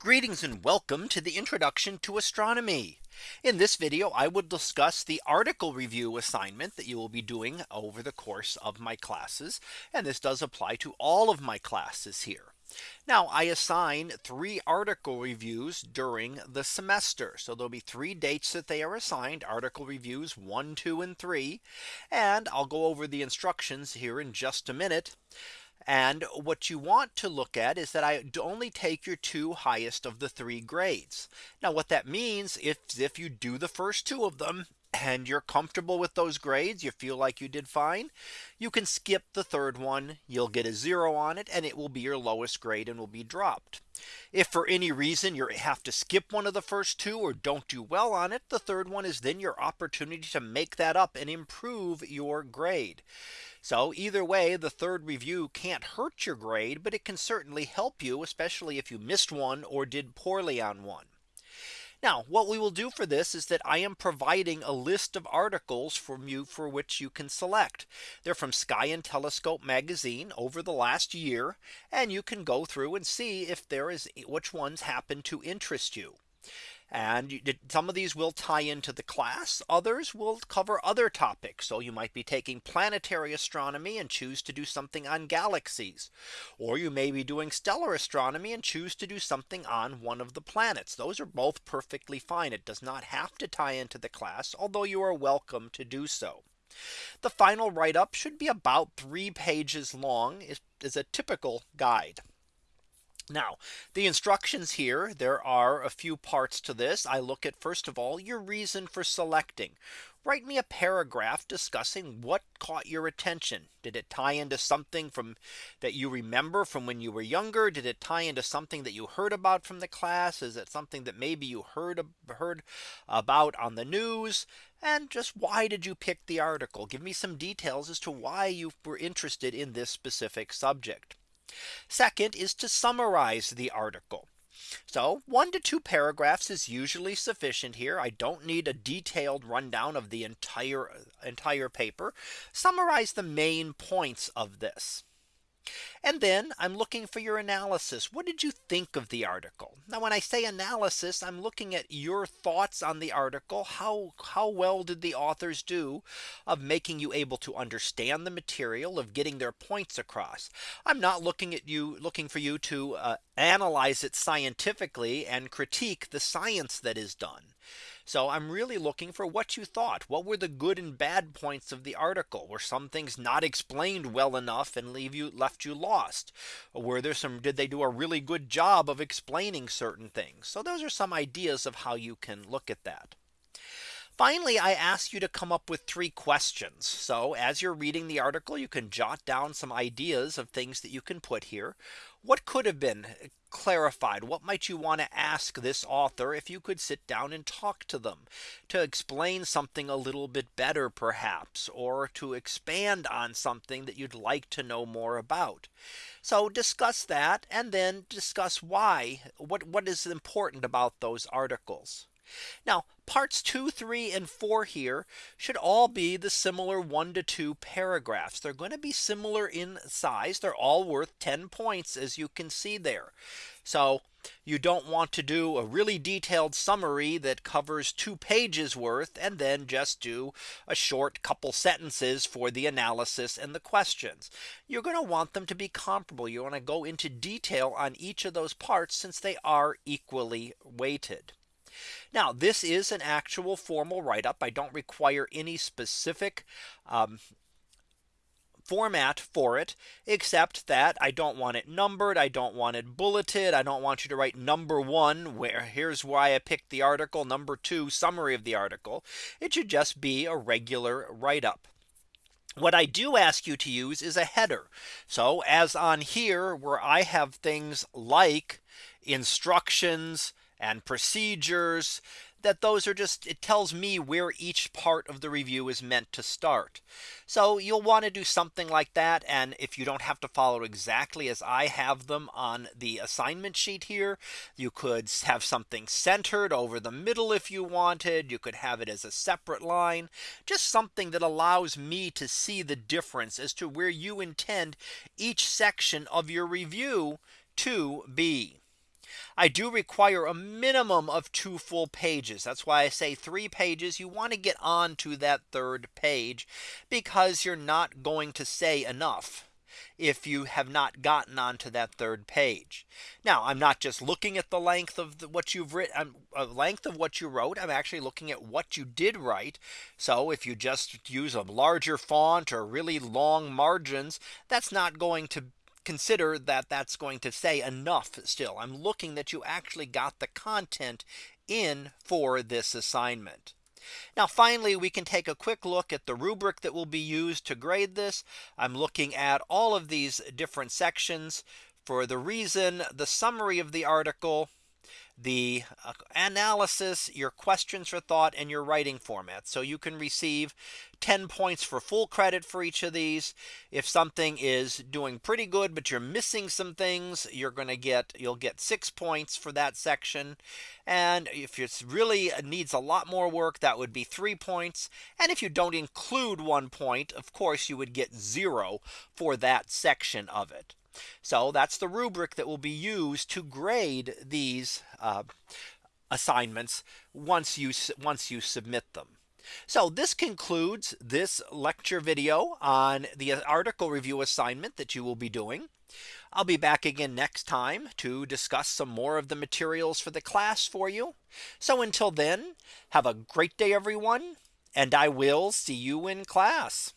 Greetings and welcome to the introduction to astronomy. In this video, I will discuss the article review assignment that you will be doing over the course of my classes. And this does apply to all of my classes here. Now I assign three article reviews during the semester. So there'll be three dates that they are assigned article reviews one, two, and three. And I'll go over the instructions here in just a minute. And what you want to look at is that I only take your two highest of the three grades. Now what that means is if you do the first two of them and you're comfortable with those grades, you feel like you did fine, you can skip the third one, you'll get a zero on it, and it will be your lowest grade and will be dropped. If for any reason you have to skip one of the first two or don't do well on it, the third one is then your opportunity to make that up and improve your grade. So either way, the third review can't hurt your grade, but it can certainly help you, especially if you missed one or did poorly on one. Now what we will do for this is that I am providing a list of articles from you for which you can select. They're from Sky and Telescope magazine over the last year. And you can go through and see if there is which ones happen to interest you. And some of these will tie into the class. Others will cover other topics. So you might be taking planetary astronomy and choose to do something on galaxies. Or you may be doing stellar astronomy and choose to do something on one of the planets. Those are both perfectly fine. It does not have to tie into the class, although you are welcome to do so. The final write up should be about three pages long is, is a typical guide. Now the instructions here there are a few parts to this. I look at first of all your reason for selecting. Write me a paragraph discussing what caught your attention. Did it tie into something from that you remember from when you were younger? Did it tie into something that you heard about from the class? Is it something that maybe you heard heard about on the news? And just why did you pick the article? Give me some details as to why you were interested in this specific subject. Second is to summarize the article. So one to two paragraphs is usually sufficient here. I don't need a detailed rundown of the entire entire paper. Summarize the main points of this. And then I'm looking for your analysis. What did you think of the article? Now when I say analysis, I'm looking at your thoughts on the article. How how well did the authors do of making you able to understand the material of getting their points across? I'm not looking at you looking for you to uh, analyze it scientifically and critique the science that is done. So I'm really looking for what you thought. What were the good and bad points of the article? Were some things not explained well enough and leave you left you lost? Were there some did they do a really good job of explaining certain things? So those are some ideas of how you can look at that. Finally, I ask you to come up with three questions. So as you're reading the article, you can jot down some ideas of things that you can put here. What could have been clarified? What might you want to ask this author if you could sit down and talk to them to explain something a little bit better, perhaps, or to expand on something that you'd like to know more about. So discuss that and then discuss why what what is important about those articles. Now parts two, three, and four here should all be the similar one to two paragraphs. They're going to be similar in size. They're all worth 10 points as you can see there. So you don't want to do a really detailed summary that covers two pages worth and then just do a short couple sentences for the analysis and the questions. You're going to want them to be comparable. You want to go into detail on each of those parts since they are equally weighted. Now this is an actual formal write up. I don't require any specific um, format for it, except that I don't want it numbered. I don't want it bulleted. I don't want you to write number one, where here's why I picked the article number two summary of the article. It should just be a regular write up. What I do ask you to use is a header. So as on here where I have things like instructions, and procedures that those are just it tells me where each part of the review is meant to start. So you'll want to do something like that. And if you don't have to follow exactly as I have them on the assignment sheet here, you could have something centered over the middle if you wanted. You could have it as a separate line, just something that allows me to see the difference as to where you intend each section of your review to be. I do require a minimum of two full pages. That's why I say three pages. You want to get on to that third page because you're not going to say enough if you have not gotten onto that third page. Now I'm not just looking at the length of the, what you've written a uh, length of what you wrote. I'm actually looking at what you did write. So if you just use a larger font or really long margins, that's not going to consider that that's going to say enough still. I'm looking that you actually got the content in for this assignment. Now finally, we can take a quick look at the rubric that will be used to grade this. I'm looking at all of these different sections for the reason, the summary of the article, the uh, analysis, your questions for thought and your writing format. So you can receive 10 points for full credit for each of these. If something is doing pretty good, but you're missing some things, you're going to get you'll get six points for that section. And if it's really needs a lot more work, that would be three points. And if you don't include one point, of course, you would get zero for that section of it. So that's the rubric that will be used to grade these uh, assignments once you once you submit them. So this concludes this lecture video on the article review assignment that you will be doing. I'll be back again next time to discuss some more of the materials for the class for you. So until then, have a great day, everyone, and I will see you in class.